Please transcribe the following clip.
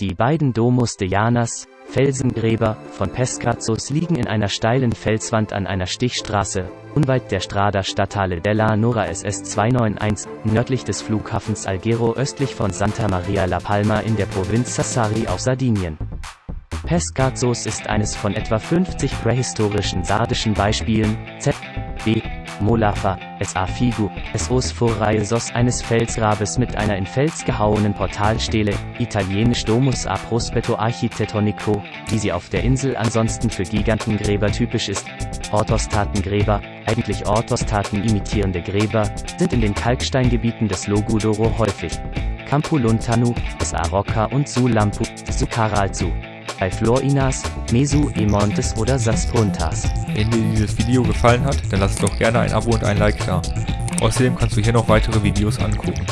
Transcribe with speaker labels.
Speaker 1: Die beiden Domus de Llanas, Felsengräber, von Pescazos liegen in einer steilen Felswand an einer Stichstraße, unweit der Strada Statale della Nora SS 291, nördlich des Flughafens Alghero östlich von Santa Maria la Palma in der Provinz Sassari auf Sardinien. Pescazos ist eines von etwa 50 prähistorischen sardischen Beispielen, Z. Molafa, S.A. Figu, S.Os Phoraisos eines Felsgrabes mit einer in Fels gehauenen Portalstele, italienisch Domus a Prospetto Architettonico, wie sie auf der Insel ansonsten für Gigantengräber typisch ist. Orthostatengräber, eigentlich Orthostaten imitierende Gräber, sind in den Kalksteingebieten des Logudoro häufig. Campulontanu, S.A. Rocca und Sulampu, Sukaralzu bei Florinas, Mesu, Emontes oder Sastruntas.
Speaker 2: Wenn dir dieses Video gefallen hat, dann lass doch gerne ein Abo und ein Like da. Außerdem kannst du hier noch weitere Videos angucken.